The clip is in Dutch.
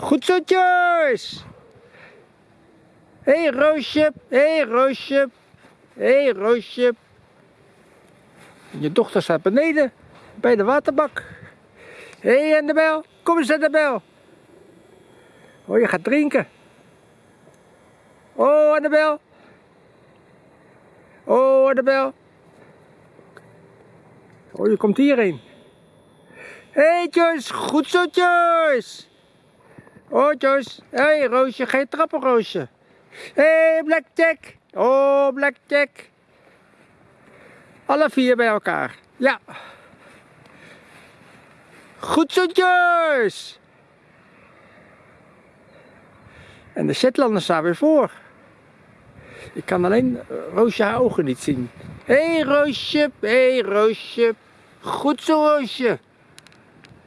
Goed zo, Joyce. Hé, hey, Roosje. Hé, hey, Roosje. Hé, hey, Roosje. Je dochter staat beneden bij de waterbak. Hé, hey, Annabel. Kom eens, Annabel. Oh, je gaat drinken. Oh, Annabel. Oh, Annabel. Oh, je komt hierheen. Hé, hey, Joyce. Goed zo, Joyce. Oh, Joyce. Hé, hey, Roosje. Je trappen, Roosje? Hé, hey, Blackjack. Oh, Blackjack. Alle vier bij elkaar. Ja. Goed zo, Joyce. En de Shetlanders staan weer voor. Ik kan alleen Roosje haar ogen niet zien. Hé hey, Roosje, hé hey, Roosje. Goed zo Roosje.